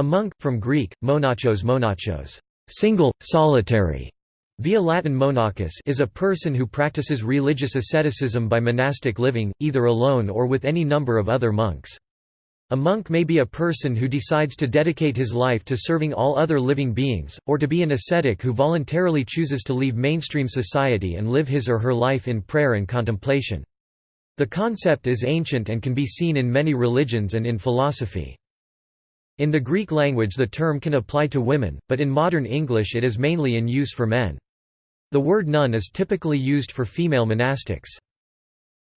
A monk, from Greek, monachos monachos, single, solitary, via Latin monachus is a person who practices religious asceticism by monastic living, either alone or with any number of other monks. A monk may be a person who decides to dedicate his life to serving all other living beings, or to be an ascetic who voluntarily chooses to leave mainstream society and live his or her life in prayer and contemplation. The concept is ancient and can be seen in many religions and in philosophy. In the Greek language the term can apply to women, but in modern English it is mainly in use for men. The word nun is typically used for female monastics.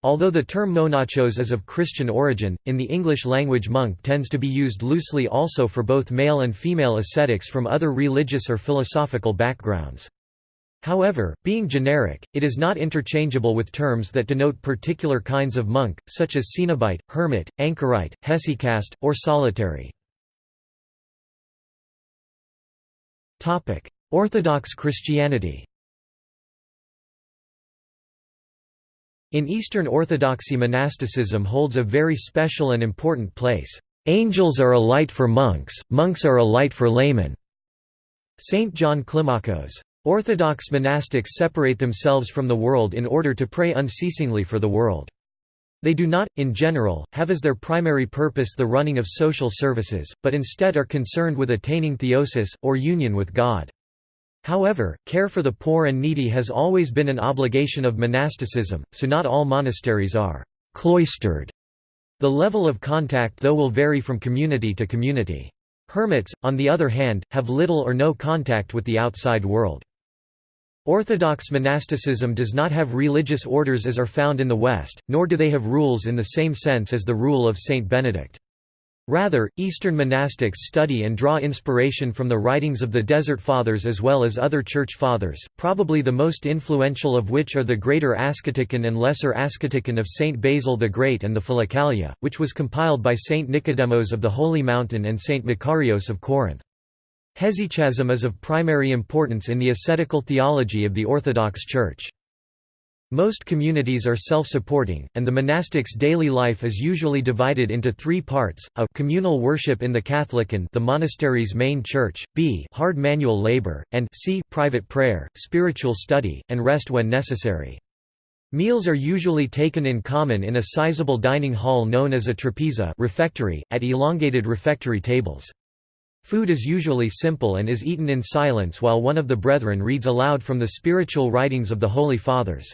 Although the term monachos is of Christian origin, in the English language monk tends to be used loosely also for both male and female ascetics from other religious or philosophical backgrounds. However, being generic, it is not interchangeable with terms that denote particular kinds of monk, such as cenobite, hermit, anchorite, hesychast, or solitary. Orthodox Christianity In Eastern Orthodoxy monasticism holds a very special and important place. Angels are a light for monks, monks are a light for laymen. St. John Climacus. Orthodox monastics separate themselves from the world in order to pray unceasingly for the world. They do not, in general, have as their primary purpose the running of social services, but instead are concerned with attaining theosis, or union with God. However, care for the poor and needy has always been an obligation of monasticism, so not all monasteries are «cloistered». The level of contact though will vary from community to community. Hermits, on the other hand, have little or no contact with the outside world. Orthodox monasticism does not have religious orders as are found in the West, nor do they have rules in the same sense as the rule of Saint Benedict. Rather, Eastern monastics study and draw inspiration from the writings of the Desert Fathers as well as other Church Fathers, probably the most influential of which are the Greater Asceticon and Lesser Asceticon of Saint Basil the Great and the Philokalia, which was compiled by Saint Nicodemos of the Holy Mountain and Saint Macarios of Corinth. Hesychasm is of primary importance in the ascetical theology of the Orthodox Church. Most communities are self-supporting, and the monastic's daily life is usually divided into three parts, a communal worship in the Katholikon the monastery's main church, b hard manual labor, and c private prayer, spiritual study, and rest when necessary. Meals are usually taken in common in a sizable dining hall known as a trapeza refectory, at elongated refectory tables. Food is usually simple and is eaten in silence while one of the brethren reads aloud from the spiritual writings of the Holy Fathers.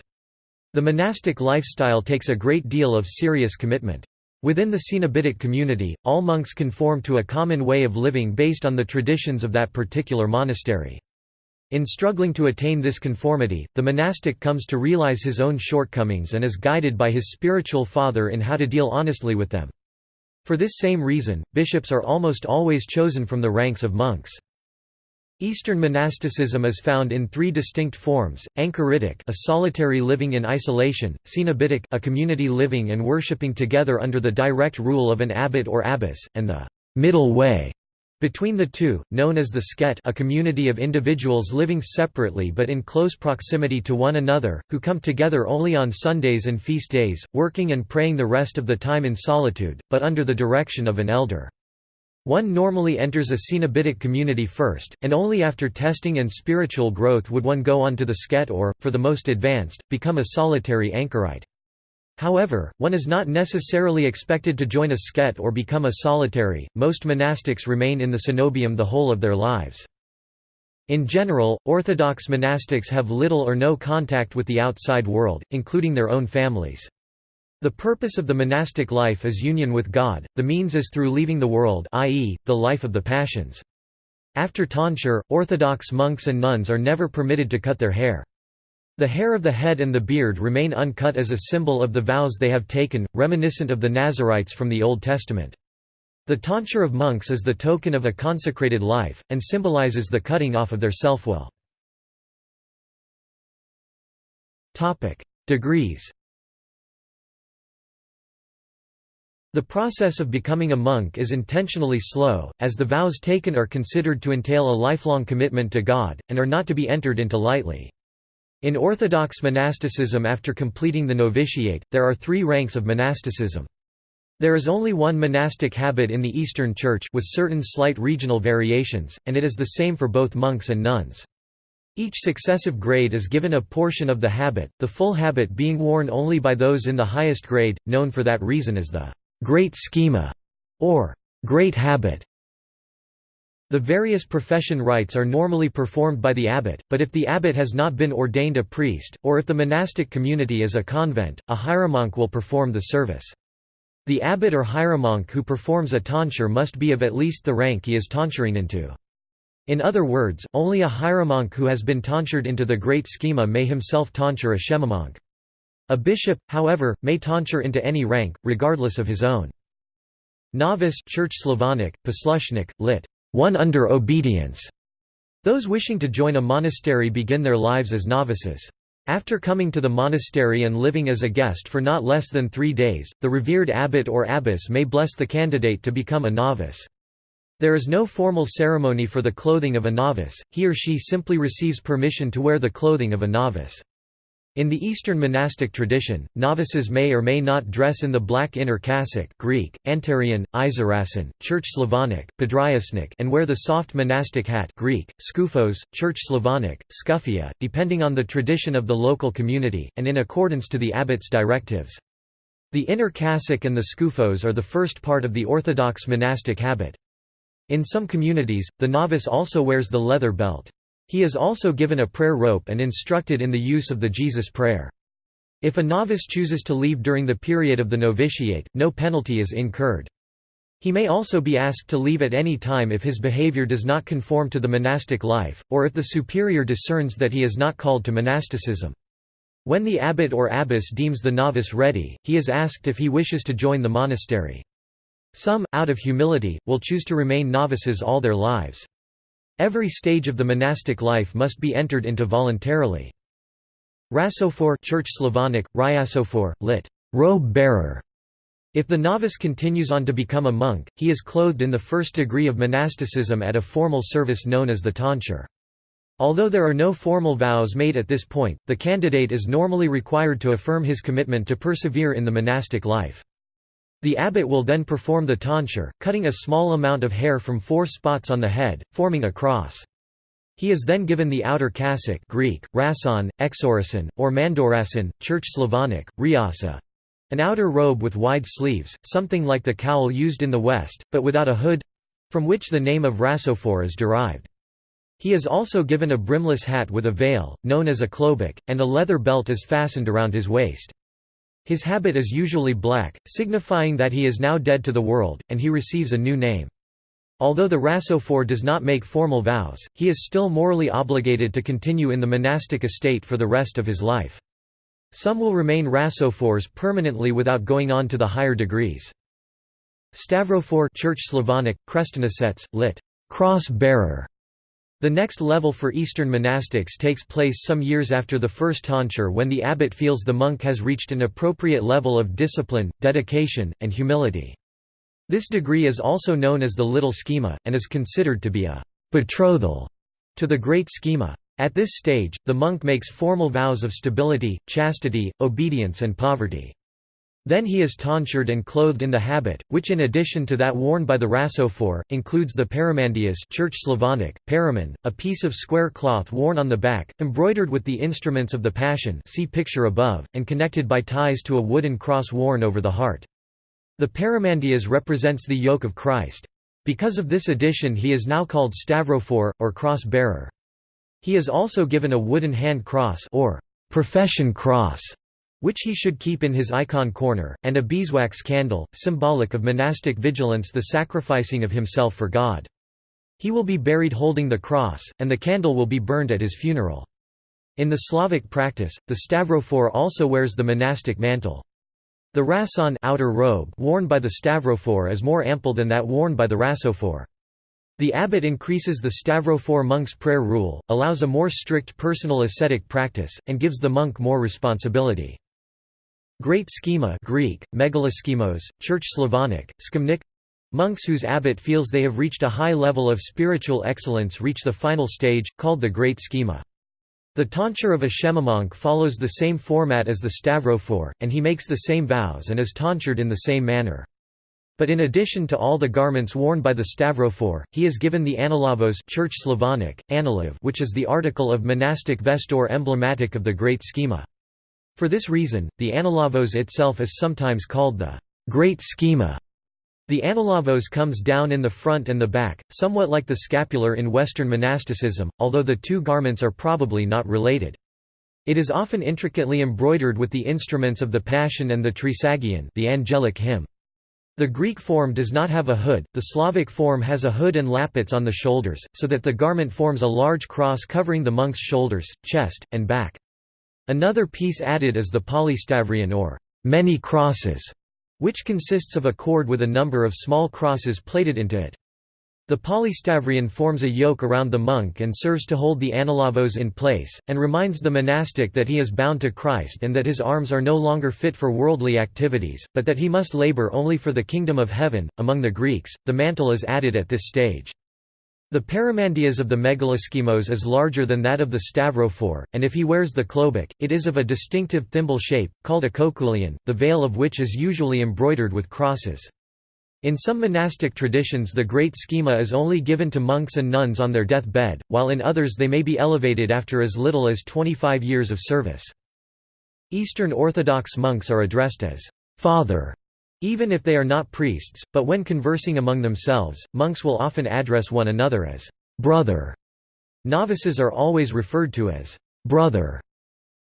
The monastic lifestyle takes a great deal of serious commitment. Within the Cenobitic community, all monks conform to a common way of living based on the traditions of that particular monastery. In struggling to attain this conformity, the monastic comes to realize his own shortcomings and is guided by his spiritual father in how to deal honestly with them. For this same reason, bishops are almost always chosen from the ranks of monks. Eastern monasticism is found in three distinct forms: anchoritic, a solitary living in isolation; cenobitic, a community living and worshipping together under the direct rule of an abbot or abbess; and the middle way, between the two, known as the skete a community of individuals living separately but in close proximity to one another, who come together only on Sundays and feast days, working and praying the rest of the time in solitude, but under the direction of an elder. One normally enters a cenobitic community first, and only after testing and spiritual growth would one go on to the skete or, for the most advanced, become a solitary anchorite. However, one is not necessarily expected to join a skete or become a solitary, most monastics remain in the cenobium the whole of their lives. In general, Orthodox monastics have little or no contact with the outside world, including their own families. The purpose of the monastic life is union with God, the means is through leaving the world i.e., the life of the passions. After tonsure, Orthodox monks and nuns are never permitted to cut their hair. The hair of the head and the beard remain uncut as a symbol of the vows they have taken, reminiscent of the Nazarites from the Old Testament. The tonsure of monks is the token of a consecrated life, and symbolizes the cutting off of their self-will. Degrees The process of becoming a monk is intentionally slow, as the vows taken are considered to entail a lifelong commitment to God, and are not to be entered into lightly. In Orthodox monasticism after completing the novitiate, there are three ranks of monasticism. There is only one monastic habit in the Eastern Church with certain slight regional variations, and it is the same for both monks and nuns. Each successive grade is given a portion of the habit, the full habit being worn only by those in the highest grade, known for that reason as the great schema or great habit. The various profession rites are normally performed by the abbot, but if the abbot has not been ordained a priest, or if the monastic community is a convent, a hieromonk will perform the service. The abbot or hieromonk who performs a tonsure must be of at least the rank he is tonsuring into. In other words, only a hieromonk who has been tonsured into the great schema may himself tonsure a schemamonk. A bishop, however, may tonsure into any rank, regardless of his own. Novice Church Slavonic, poslushnik, lit. One under obedience. Those wishing to join a monastery begin their lives as novices. After coming to the monastery and living as a guest for not less than three days, the revered abbot or abbess may bless the candidate to become a novice. There is no formal ceremony for the clothing of a novice, he or she simply receives permission to wear the clothing of a novice. In the Eastern monastic tradition, novices may or may not dress in the black inner cassock Greek, Anterion, Eisorason, Church Slavonic, Podriasnik and wear the soft monastic hat Greek, Skufos, Church Slavonic, Skufia, depending on the tradition of the local community, and in accordance to the abbot's directives. The inner cassock and the skufos are the first part of the orthodox monastic habit. In some communities, the novice also wears the leather belt. He is also given a prayer rope and instructed in the use of the Jesus Prayer. If a novice chooses to leave during the period of the novitiate, no penalty is incurred. He may also be asked to leave at any time if his behavior does not conform to the monastic life, or if the superior discerns that he is not called to monasticism. When the abbot or abbess deems the novice ready, he is asked if he wishes to join the monastery. Some, out of humility, will choose to remain novices all their lives. Every stage of the monastic life must be entered into voluntarily. Rasophor Church Slavonic, Ryasophor, lit. robe bearer. If the novice continues on to become a monk, he is clothed in the first degree of monasticism at a formal service known as the tonsure. Although there are no formal vows made at this point, the candidate is normally required to affirm his commitment to persevere in the monastic life. The abbot will then perform the tonsure, cutting a small amount of hair from four spots on the head, forming a cross. He is then given the outer cassock Greek, rason, exorason, or mandorason, Church Slavonic, riasa, an outer robe with wide sleeves, something like the cowl used in the West, but without a hood—from which the name of rasophor is derived. He is also given a brimless hat with a veil, known as a klobuk, and a leather belt is fastened around his waist. His habit is usually black, signifying that he is now dead to the world, and he receives a new name. Although the Rasophor does not make formal vows, he is still morally obligated to continue in the monastic estate for the rest of his life. Some will remain Rasophors permanently without going on to the higher degrees. Stavrophor Church Slavonic, Krestonosets, lit. cross-bearer, the next level for Eastern monastics takes place some years after the first tonsure when the abbot feels the monk has reached an appropriate level of discipline, dedication, and humility. This degree is also known as the little schema, and is considered to be a betrothal to the great schema. At this stage, the monk makes formal vows of stability, chastity, obedience and poverty. Then he is tonsured and clothed in the habit, which in addition to that worn by the rasophor, includes the paramandias Church Slavonic, paraman, a piece of square cloth worn on the back, embroidered with the instruments of the Passion see picture above, and connected by ties to a wooden cross worn over the heart. The paramandias represents the yoke of Christ. Because of this addition he is now called stavrophor, or cross-bearer. He is also given a wooden hand cross or profession cross which he should keep in his icon corner, and a beeswax candle, symbolic of monastic vigilance the sacrificing of himself for God. He will be buried holding the cross, and the candle will be burned at his funeral. In the Slavic practice, the Stavrofor also wears the monastic mantle. The rason outer robe worn by the Stavrofor is more ample than that worn by the rasophor. The abbot increases the Stavrofor monk's prayer rule, allows a more strict personal ascetic practice, and gives the monk more responsibility. Great schema Greek, megaloschemos, Church Slavonic, skimnik Monks whose abbot feels they have reached a high level of spiritual excellence reach the final stage, called the Great Schema. The tonsure of a schemamonk follows the same format as the stavrophor, and he makes the same vows and is tonsured in the same manner. But in addition to all the garments worn by the Stavrophore, he is given the analavos Church Slavonic, analav which is the article of monastic vesture emblematic of the Great Schema. For this reason, the analavos itself is sometimes called the Great Schema. The analavos comes down in the front and the back, somewhat like the scapular in Western monasticism, although the two garments are probably not related. It is often intricately embroidered with the instruments of the Passion and the Trisagion the angelic hymn. The Greek form does not have a hood, the Slavic form has a hood and lappets on the shoulders, so that the garment forms a large cross covering the monk's shoulders, chest, and back. Another piece added is the polystavrion or many crosses, which consists of a cord with a number of small crosses plaited into it. The polystavrion forms a yoke around the monk and serves to hold the analavos in place, and reminds the monastic that he is bound to Christ and that his arms are no longer fit for worldly activities, but that he must labor only for the kingdom of heaven. Among the Greeks, the mantle is added at this stage. The paramandias of the megaloschemos is larger than that of the stavrophore, and if he wears the klobuk, it is of a distinctive thimble shape, called a kokoulion, the veil of which is usually embroidered with crosses. In some monastic traditions the great schema is only given to monks and nuns on their death bed, while in others they may be elevated after as little as 25 years of service. Eastern Orthodox monks are addressed as «father» even if they are not priests, but when conversing among themselves, monks will often address one another as «brother». Novices are always referred to as «brother».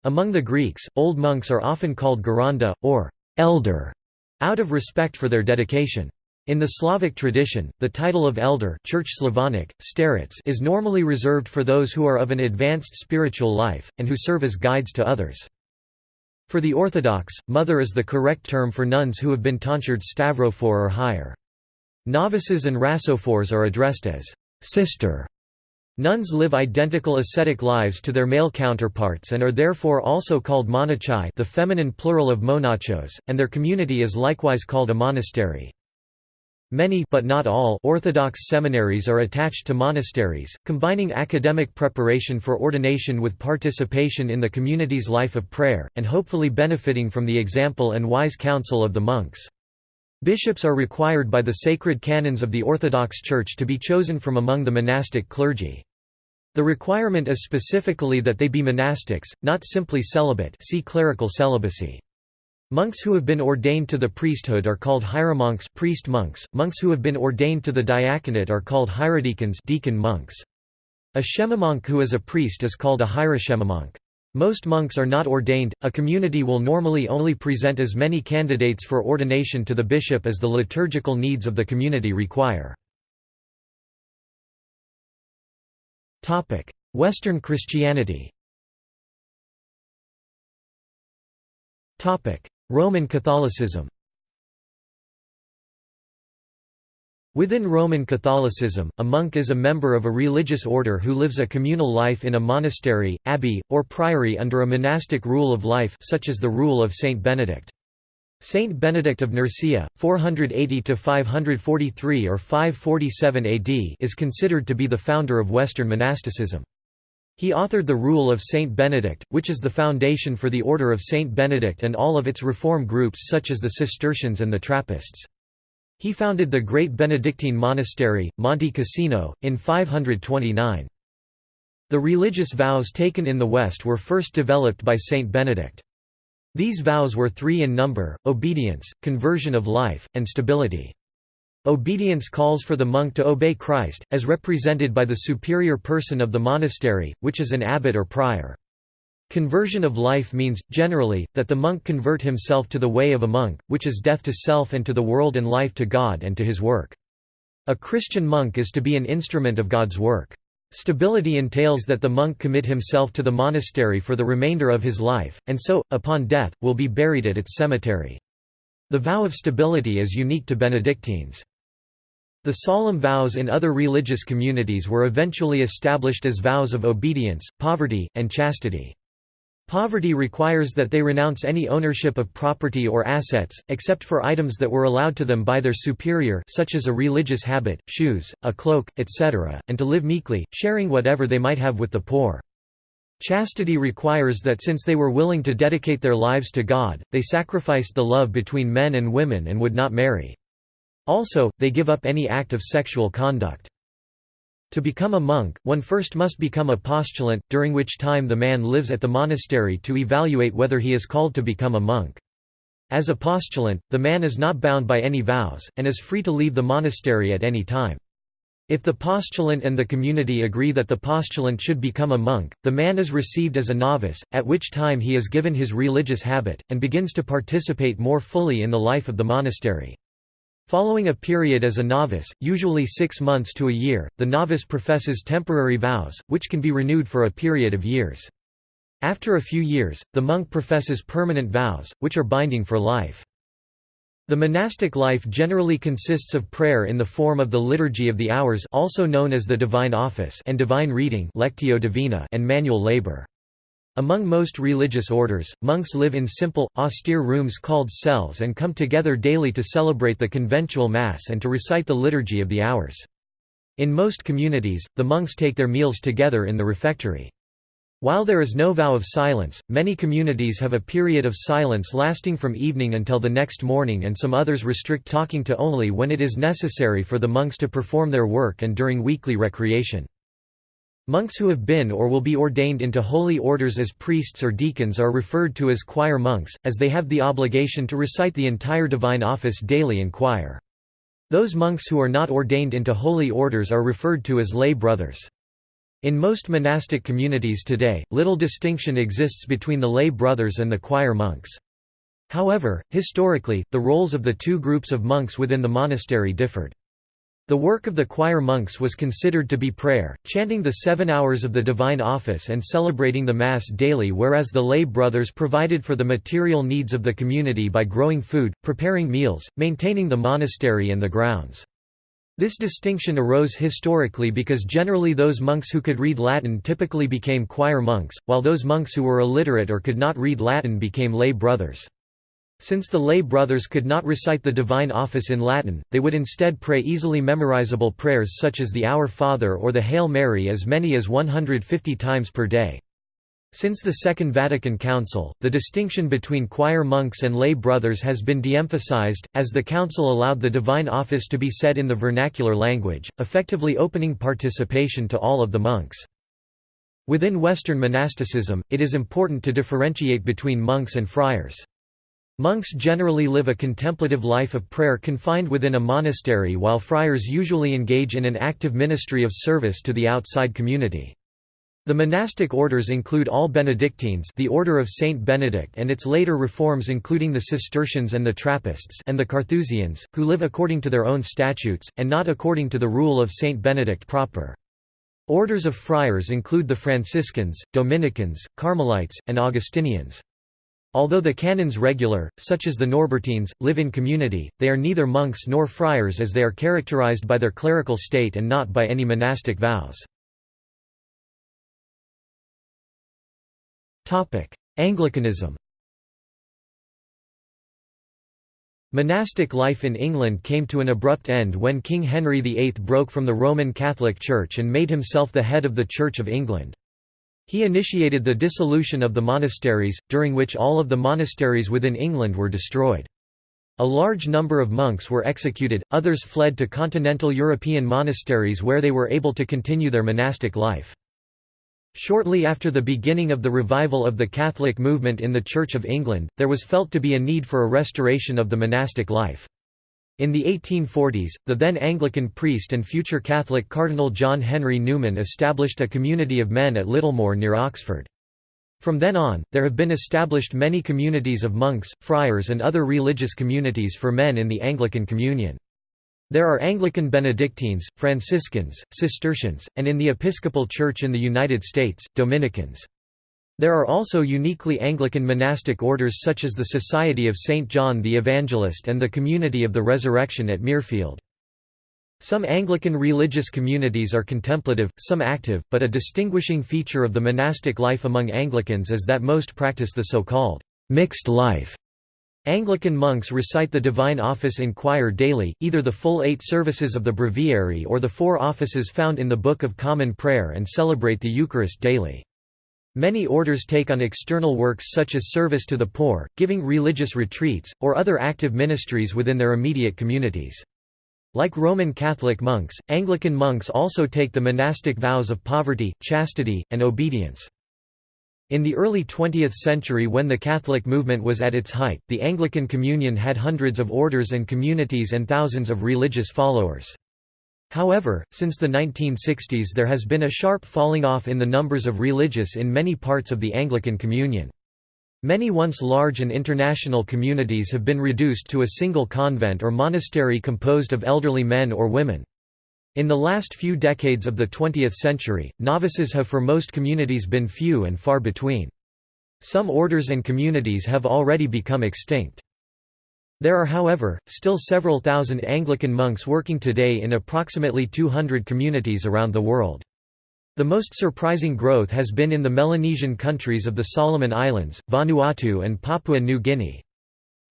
Among the Greeks, old monks are often called geronda, or «elder», out of respect for their dedication. In the Slavic tradition, the title of elder Church Slavonic, starets is normally reserved for those who are of an advanced spiritual life, and who serve as guides to others. For the Orthodox, mother is the correct term for nuns who have been tonsured stavrophore or higher. Novices and rhasophores are addressed as sister. Nuns live identical ascetic lives to their male counterparts and are therefore also called monachai the feminine plural of monachos, and their community is likewise called a monastery. Many but not all Orthodox seminaries are attached to monasteries, combining academic preparation for ordination with participation in the community's life of prayer, and hopefully benefiting from the example and wise counsel of the monks. Bishops are required by the sacred canons of the Orthodox Church to be chosen from among the monastic clergy. The requirement is specifically that they be monastics, not simply celibate see clerical celibacy. Monks who have been ordained to the priesthood are called hieromonks priest monks. Monks who have been ordained to the diaconate are called hierodeacons deacon monks. A schemamonk who is a priest is called a hieroschemamonk. Most monks are not ordained, a community will normally only present as many candidates for ordination to the bishop as the liturgical needs of the community require. Western Christianity Roman Catholicism Within Roman Catholicism, a monk is a member of a religious order who lives a communal life in a monastery, abbey, or priory under a monastic rule of life such as the rule of Saint Benedict. Saint Benedict of Nursia, 480–543 or 547 AD is considered to be the founder of Western monasticism. He authored the Rule of Saint Benedict, which is the foundation for the Order of Saint Benedict and all of its reform groups such as the Cistercians and the Trappists. He founded the Great Benedictine Monastery, Monte Cassino, in 529. The religious vows taken in the West were first developed by Saint Benedict. These vows were three in number, obedience, conversion of life, and stability. Obedience calls for the monk to obey Christ, as represented by the superior person of the monastery, which is an abbot or prior. Conversion of life means, generally, that the monk convert himself to the way of a monk, which is death to self and to the world and life to God and to his work. A Christian monk is to be an instrument of God's work. Stability entails that the monk commit himself to the monastery for the remainder of his life, and so, upon death, will be buried at its cemetery. The vow of stability is unique to Benedictines. The solemn vows in other religious communities were eventually established as vows of obedience, poverty, and chastity. Poverty requires that they renounce any ownership of property or assets, except for items that were allowed to them by their superior such as a religious habit, shoes, a cloak, etc., and to live meekly, sharing whatever they might have with the poor. Chastity requires that since they were willing to dedicate their lives to God, they sacrificed the love between men and women and would not marry. Also, they give up any act of sexual conduct. To become a monk, one first must become a postulant, during which time the man lives at the monastery to evaluate whether he is called to become a monk. As a postulant, the man is not bound by any vows, and is free to leave the monastery at any time. If the postulant and the community agree that the postulant should become a monk, the man is received as a novice, at which time he is given his religious habit, and begins to participate more fully in the life of the monastery. Following a period as a novice, usually six months to a year, the novice professes temporary vows, which can be renewed for a period of years. After a few years, the monk professes permanent vows, which are binding for life. The monastic life generally consists of prayer in the form of the Liturgy of the Hours also known as the Divine Office and divine reading Lectio Divina and manual labor. Among most religious orders, monks live in simple, austere rooms called cells and come together daily to celebrate the conventual Mass and to recite the Liturgy of the Hours. In most communities, the monks take their meals together in the refectory. While there is no vow of silence, many communities have a period of silence lasting from evening until the next morning and some others restrict talking to only when it is necessary for the monks to perform their work and during weekly recreation. Monks who have been or will be ordained into holy orders as priests or deacons are referred to as choir monks, as they have the obligation to recite the entire divine office daily in choir. Those monks who are not ordained into holy orders are referred to as lay brothers. In most monastic communities today, little distinction exists between the lay brothers and the choir monks. However, historically, the roles of the two groups of monks within the monastery differed. The work of the choir monks was considered to be prayer, chanting the seven hours of the divine office and celebrating the Mass daily whereas the lay brothers provided for the material needs of the community by growing food, preparing meals, maintaining the monastery and the grounds. This distinction arose historically because generally those monks who could read Latin typically became choir monks, while those monks who were illiterate or could not read Latin became lay brothers. Since the lay brothers could not recite the divine office in Latin, they would instead pray easily memorizable prayers such as the Our Father or the Hail Mary as many as 150 times per day. Since the Second Vatican Council, the distinction between choir monks and lay brothers has been de-emphasized, as the Council allowed the divine office to be said in the vernacular language, effectively opening participation to all of the monks. Within Western monasticism, it is important to differentiate between monks and friars. Monks generally live a contemplative life of prayer confined within a monastery while friars usually engage in an active ministry of service to the outside community. The monastic orders include all Benedictines the Order of Saint Benedict and its later reforms including the Cistercians and the Trappists and the Carthusians, who live according to their own statutes, and not according to the rule of Saint Benedict proper. Orders of friars include the Franciscans, Dominicans, Carmelites, and Augustinians. Although the canons regular, such as the Norbertines, live in community, they are neither monks nor friars as they are characterized by their clerical state and not by any monastic vows. Anglicanism Monastic life in England came to an abrupt end when King Henry VIII broke from the Roman Catholic Church and made himself the head of the Church of England. He initiated the dissolution of the monasteries, during which all of the monasteries within England were destroyed. A large number of monks were executed, others fled to continental European monasteries where they were able to continue their monastic life. Shortly after the beginning of the revival of the Catholic movement in the Church of England, there was felt to be a need for a restoration of the monastic life. In the 1840s, the then Anglican priest and future Catholic Cardinal John Henry Newman established a community of men at Littlemore near Oxford. From then on, there have been established many communities of monks, friars and other religious communities for men in the Anglican Communion. There are Anglican Benedictines, Franciscans, Cistercians, and in the Episcopal Church in the United States, Dominicans. There are also uniquely Anglican monastic orders such as the Society of St. John the Evangelist and the Community of the Resurrection at Mirfield. Some Anglican religious communities are contemplative, some active, but a distinguishing feature of the monastic life among Anglicans is that most practice the so-called mixed life. Anglican monks recite the divine office in choir daily, either the full eight services of the breviary or the four offices found in the Book of Common Prayer and celebrate the Eucharist daily. Many orders take on external works such as service to the poor, giving religious retreats, or other active ministries within their immediate communities. Like Roman Catholic monks, Anglican monks also take the monastic vows of poverty, chastity, and obedience. In the early 20th century when the Catholic movement was at its height, the Anglican Communion had hundreds of orders and communities and thousands of religious followers. However, since the 1960s there has been a sharp falling off in the numbers of religious in many parts of the Anglican Communion. Many once large and international communities have been reduced to a single convent or monastery composed of elderly men or women. In the last few decades of the 20th century, novices have for most communities been few and far between. Some orders and communities have already become extinct. There are however, still several thousand Anglican monks working today in approximately 200 communities around the world. The most surprising growth has been in the Melanesian countries of the Solomon Islands, Vanuatu and Papua New Guinea.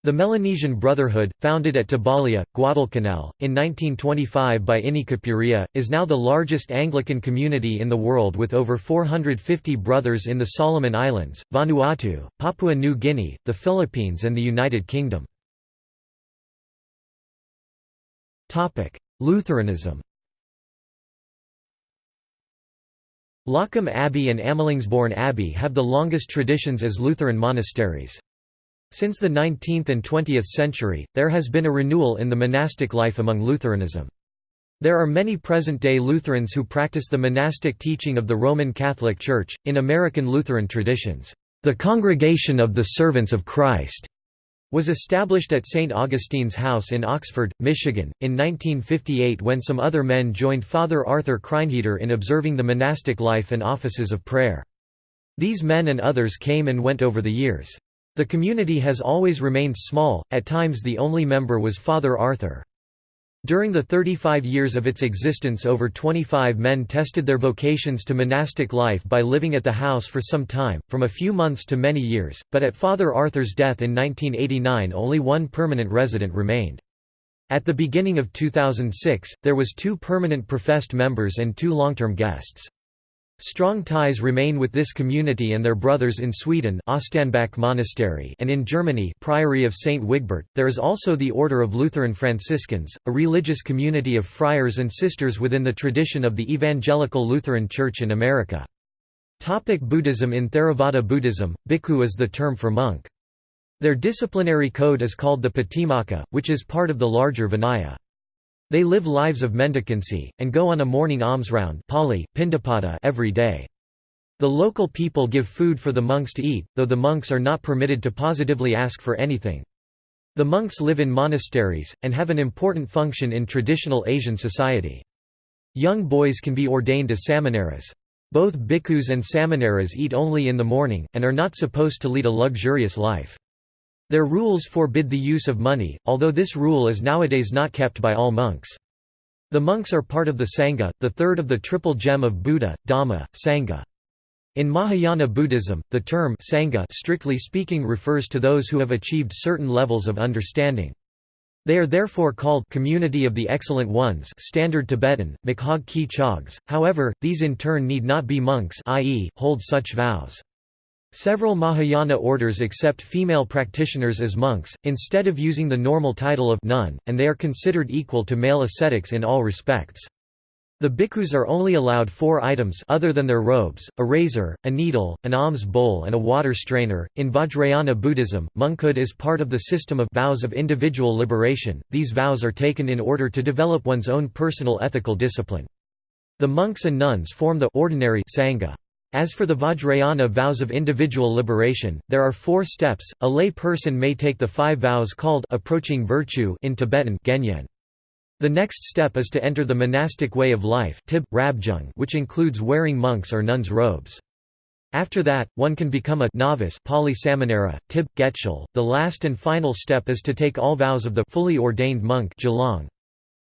The Melanesian Brotherhood, founded at Tabalia, Guadalcanal, in 1925 by Ini Kopuria, is now the largest Anglican community in the world with over 450 brothers in the Solomon Islands, Vanuatu, Papua New Guinea, the Philippines and the United Kingdom. Lutheranism Loccum Abbey and Amelungsborn Abbey have the longest traditions as Lutheran monasteries. Since the 19th and 20th century, there has been a renewal in the monastic life among Lutheranism. There are many present-day Lutherans who practice the monastic teaching of the Roman Catholic Church. In American Lutheran traditions, the Congregation of the Servants of Christ was established at St. Augustine's House in Oxford, Michigan, in 1958 when some other men joined Father Arthur Kreinheder in observing the monastic life and offices of prayer. These men and others came and went over the years. The community has always remained small, at times the only member was Father Arthur. During the 35 years of its existence over 25 men tested their vocations to monastic life by living at the house for some time, from a few months to many years, but at Father Arthur's death in 1989 only one permanent resident remained. At the beginning of 2006, there was two permanent professed members and two long-term guests. Strong ties remain with this community and their brothers in Sweden Monastery and in Germany Priory of St. Wigbert. There is also the Order of Lutheran Franciscans, a religious community of friars and sisters within the tradition of the Evangelical Lutheran Church in America. Topic Buddhism In Theravada Buddhism, bhikkhu is the term for monk. Their disciplinary code is called the Patimokkha, which is part of the larger Vinaya. They live lives of mendicancy, and go on a morning alms round Pali, every day. The local people give food for the monks to eat, though the monks are not permitted to positively ask for anything. The monks live in monasteries, and have an important function in traditional Asian society. Young boys can be ordained as samaneras. Both bhikkhus and samaneras eat only in the morning, and are not supposed to lead a luxurious life. Their rules forbid the use of money, although this rule is nowadays not kept by all monks. The monks are part of the Sangha, the third of the triple gem of Buddha, Dhamma, Sangha. In Mahayana Buddhism, the term Sangha strictly speaking refers to those who have achieved certain levels of understanding. They are therefore called Community of the Excellent Ones Standard Tibetan, Makhag Ki Chogs, however, these in turn need not be monks i.e., hold such vows. Several Mahayana orders accept female practitioners as monks, instead of using the normal title of nun, and they are considered equal to male ascetics in all respects. The bhikkhus are only allowed four items other than their robes, a razor, a needle, an alms bowl and a water strainer. In Vajrayana Buddhism, monkhood is part of the system of vows of individual liberation. These vows are taken in order to develop one's own personal ethical discipline. The monks and nuns form the ordinary sangha. As for the Vajrayana vows of individual liberation, there are four steps. A lay person may take the five vows called approaching virtue in Tibetan Genyen. The next step is to enter the monastic way of life tib, rabjung, which includes wearing monks' or nuns' robes. After that, one can become a novice Pali Samanera, tib, getchul. The last and final step is to take all vows of the fully ordained monk Gelong.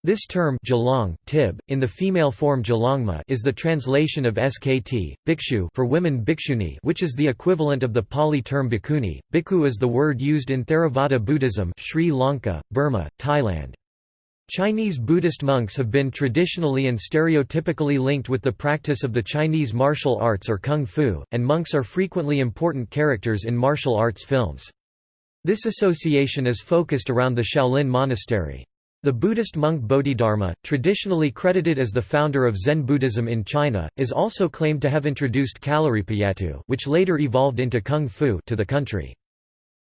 This term Gelong, tib, in the female form Gelongma is the translation of skt, bhikshu for women bhikshuni which is the equivalent of the Pali term bhikkhuni. Bhikkhu is the word used in Theravada Buddhism Sri Lanka, Burma, Thailand. Chinese Buddhist monks have been traditionally and stereotypically linked with the practice of the Chinese martial arts or kung fu, and monks are frequently important characters in martial arts films. This association is focused around the Shaolin Monastery. The Buddhist monk Bodhidharma, traditionally credited as the founder of Zen Buddhism in China, is also claimed to have introduced Kalaripayattu which later evolved into Kung Fu to the country.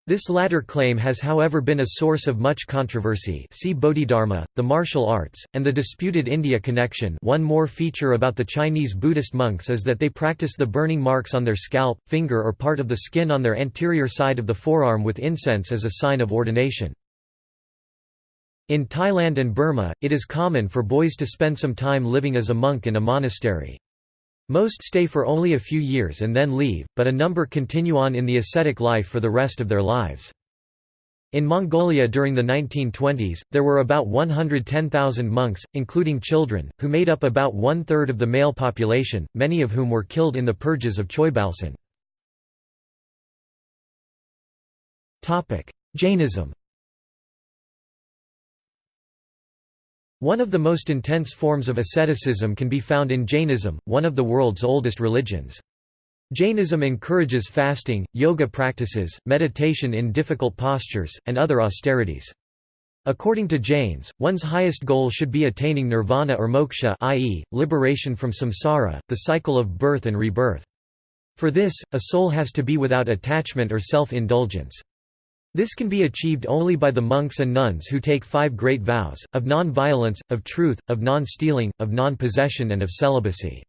This latter claim has however been a source of much controversy see Bodhidharma, the martial arts, and the disputed India connection one more feature about the Chinese Buddhist monks is that they practice the burning marks on their scalp, finger or part of the skin on their anterior side of the forearm with incense as a sign of ordination. In Thailand and Burma, it is common for boys to spend some time living as a monk in a monastery. Most stay for only a few years and then leave, but a number continue on in the ascetic life for the rest of their lives. In Mongolia during the 1920s, there were about 110,000 monks, including children, who made up about one-third of the male population, many of whom were killed in the purges of Choibalsan. Jainism One of the most intense forms of asceticism can be found in Jainism, one of the world's oldest religions. Jainism encourages fasting, yoga practices, meditation in difficult postures, and other austerities. According to Jains, one's highest goal should be attaining nirvana or moksha i.e., liberation from samsara, the cycle of birth and rebirth. For this, a soul has to be without attachment or self-indulgence. This can be achieved only by the monks and nuns who take five great vows, of non-violence, of truth, of non-stealing, of non-possession and of celibacy.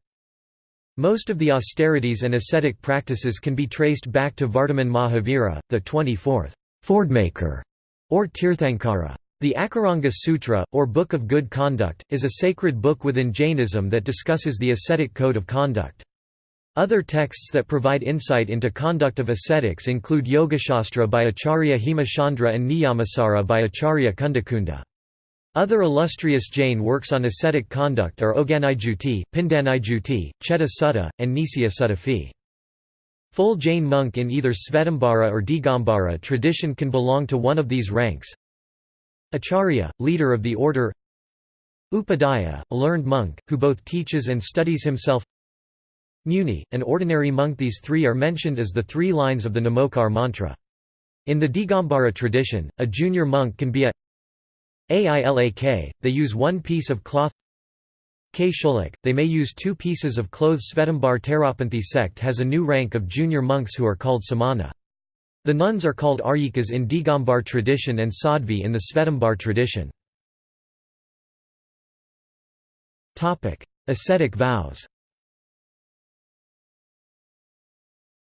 Most of the austerities and ascetic practices can be traced back to Vardhaman Mahavira, the 24th Fordmaker, or Tirthankara. The Akaranga Sutra, or Book of Good Conduct, is a sacred book within Jainism that discusses the ascetic code of conduct. Other texts that provide insight into conduct of ascetics include Yogashastra by Acharya Hemachandra and Niyamasara by Acharya Kundakunda. Other illustrious Jain works on ascetic conduct are Oganaijuti, Pindanijuti, Chetta Sutta, and Nisya Sutta Full Jain monk in either Svetambara or Digambara tradition can belong to one of these ranks. Acharya, leader of the order Upadhyaya, a learned monk, who both teaches and studies himself Muni, an ordinary monk These three are mentioned as the three lines of the Namokar mantra. In the Digambara tradition, a junior monk can be a Ailak, they use one piece of cloth K they may use two pieces of clothes Svetambar Terapanthi sect has a new rank of junior monks who are called samana. The nuns are called aryikas in Digambar tradition and sadhvi in the Svetambar tradition. Ascetic vows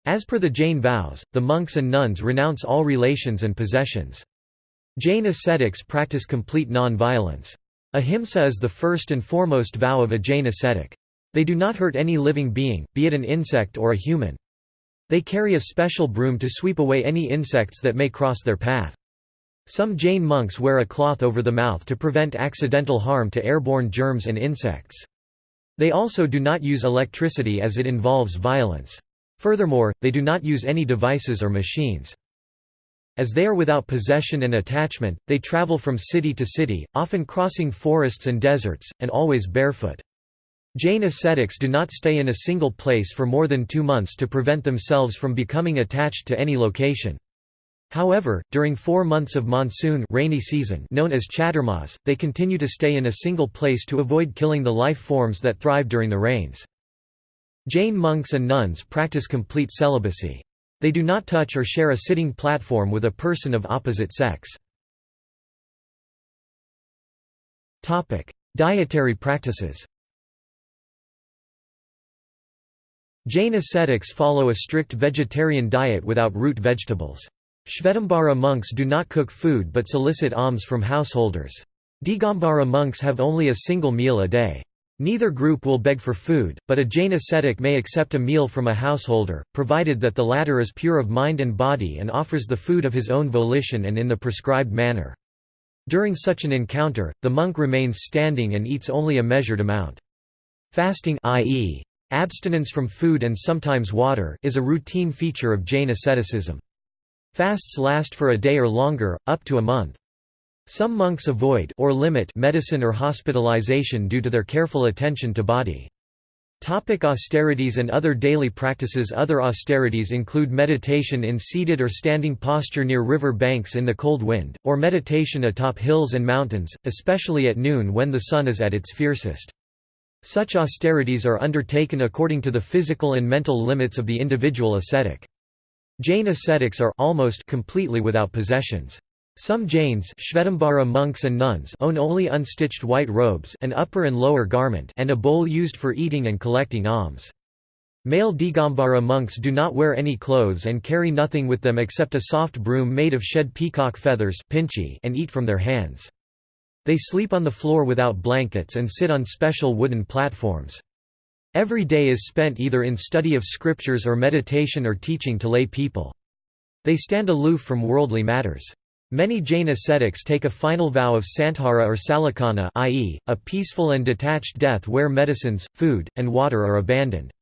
As per the Jain vows, the monks and nuns renounce all relations and possessions. Jain ascetics practice complete non-violence. Ahimsa is the first and foremost vow of a Jain ascetic. They do not hurt any living being, be it an insect or a human. They carry a special broom to sweep away any insects that may cross their path. Some Jain monks wear a cloth over the mouth to prevent accidental harm to airborne germs and insects. They also do not use electricity as it involves violence. Furthermore, they do not use any devices or machines. As they are without possession and attachment, they travel from city to city, often crossing forests and deserts, and always barefoot. Jain ascetics do not stay in a single place for more than two months to prevent themselves from becoming attached to any location. However, during four months of monsoon rainy season known as chaturmas, they continue to stay in a single place to avoid killing the life forms that thrive during the rains. Jain monks and nuns practice complete celibacy. They do not touch or share a sitting platform with a person of opposite sex. Dietary practices Jain ascetics follow a strict vegetarian diet without root vegetables. Shvetambara monks do not cook food but solicit alms from householders. Digambara monks have only a single meal a day. Neither group will beg for food, but a Jain ascetic may accept a meal from a householder, provided that the latter is pure of mind and body and offers the food of his own volition and in the prescribed manner. During such an encounter, the monk remains standing and eats only a measured amount. Fasting i.e., abstinence from food and sometimes water is a routine feature of Jain asceticism. Fasts last for a day or longer, up to a month. Some monks avoid or limit medicine or hospitalization due to their careful attention to body. Topic austerities and other daily practices Other austerities include meditation in seated or standing posture near river banks in the cold wind, or meditation atop hills and mountains, especially at noon when the sun is at its fiercest. Such austerities are undertaken according to the physical and mental limits of the individual ascetic. Jain ascetics are almost completely without possessions. Some Jains Shvetambara monks and nuns own only unstitched white robes an upper and lower garment and a bowl used for eating and collecting alms. Male Digambara monks do not wear any clothes and carry nothing with them except a soft broom made of shed peacock feathers and eat from their hands. They sleep on the floor without blankets and sit on special wooden platforms. Every day is spent either in study of scriptures or meditation or teaching to lay people. They stand aloof from worldly matters. Many Jain ascetics take a final vow of santhara or sallekhana i.e., a peaceful and detached death where medicines, food, and water are abandoned.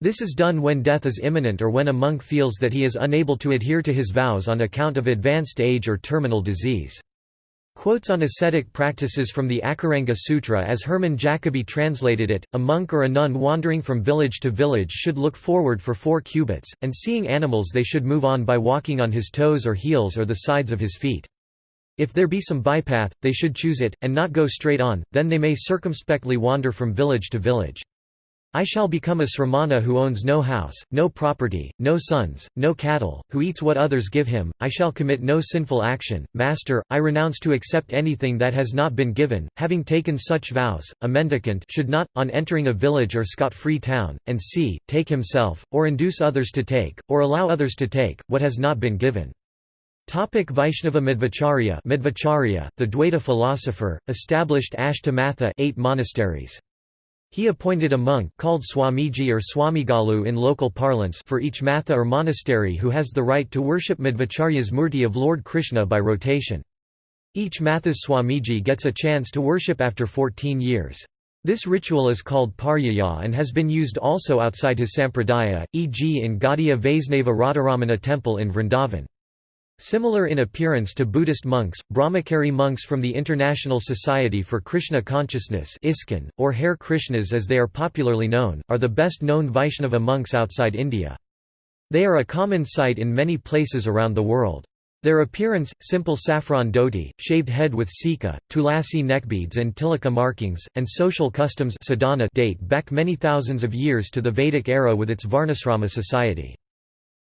This is done when death is imminent or when a monk feels that he is unable to adhere to his vows on account of advanced age or terminal disease. Quotes on ascetic practices from the Akaranga Sutra as Hermann Jacobi translated it, a monk or a nun wandering from village to village should look forward for four cubits, and seeing animals they should move on by walking on his toes or heels or the sides of his feet. If there be some bypath, they should choose it, and not go straight on, then they may circumspectly wander from village to village. I shall become a sramana who owns no house, no property, no sons, no cattle, who eats what others give him, I shall commit no sinful action. Master, I renounce to accept anything that has not been given, having taken such vows, a mendicant should not, on entering a village or scot-free town, and see, take himself, or induce others to take, or allow others to take, what has not been given. Topic Vaishnava Madhvacharya Madhvacharya, the Dwaita philosopher, established Ashtamatha eight monasteries. He appointed a monk called Swamiji or Swamigalu in local parlance for each matha or monastery who has the right to worship Madhvacharya's murti of Lord Krishna by rotation. Each matha's Swamiji gets a chance to worship after 14 years. This ritual is called Paryaya and has been used also outside his sampradaya, e.g. in Gaudiya Vaisnava Radharamana temple in Vrindavan. Similar in appearance to Buddhist monks, Brahmachari monks from the International Society for Krishna Consciousness or Hare Krishnas as they are popularly known, are the best known Vaishnava monks outside India. They are a common sight in many places around the world. Their appearance, simple saffron dhoti, shaved head with sikha, tulasi neckbeads and tilaka markings, and social customs sadhana date back many thousands of years to the Vedic era with its Varnasrama society.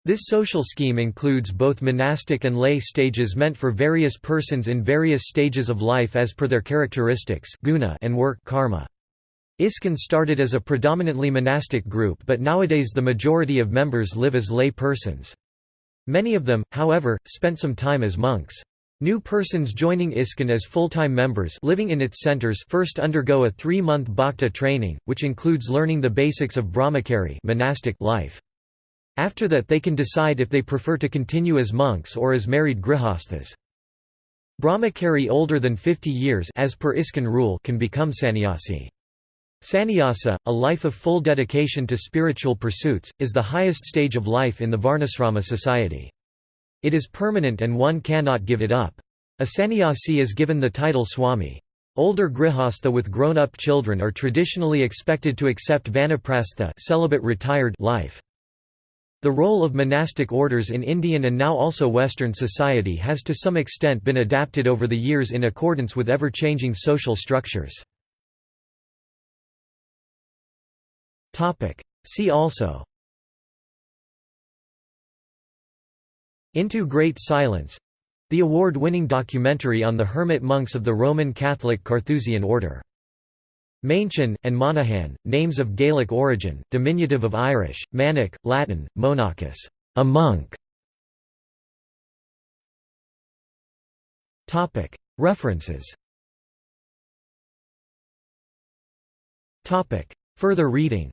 This social scheme includes both monastic and lay stages meant for various persons in various stages of life as per their characteristics guna and work karma. ISKCON started as a predominantly monastic group but nowadays the majority of members live as lay persons. Many of them, however, spent some time as monks. New persons joining ISKCON as full-time members living in its centers first undergo a three-month bhakta training, which includes learning the basics of brahmachari monastic life. After that they can decide if they prefer to continue as monks or as married grihasthas. Brahmachari older than 50 years as per ISKCON rule can become sannyasi. Sannyasa, a life of full dedication to spiritual pursuits, is the highest stage of life in the Varnasrama society. It is permanent and one cannot give it up. A sannyasi is given the title swami. Older grihastha with grown-up children are traditionally expected to accept vanaprastha celibate retired life. The role of monastic orders in Indian and now also Western society has to some extent been adapted over the years in accordance with ever-changing social structures. See also. Into Great Silence — the award-winning documentary on the hermit monks of the Roman Catholic Carthusian order Maenchan, and Monaghan, names of Gaelic origin, diminutive of Irish, manach, Latin, monachus, a monk. References Further reading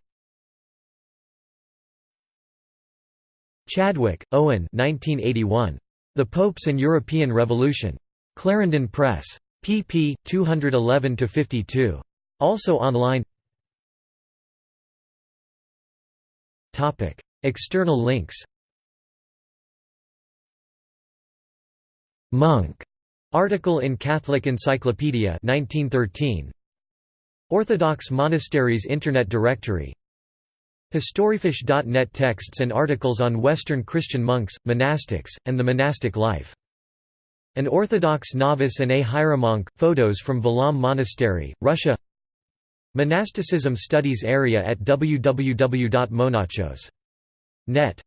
Chadwick, Owen 1981. The Popes and European Revolution. Clarendon Press. pp. 211–52. Also online. External links. Monk. Article in Catholic Encyclopedia 1913 Orthodox Monasteries Internet Directory. Historyfish.net texts and articles on Western Christian monks, monastics, and the monastic life. An Orthodox novice and a hieromonk, photos from Valaam Monastery, Russia Monasticism Studies Area at www.monachos.net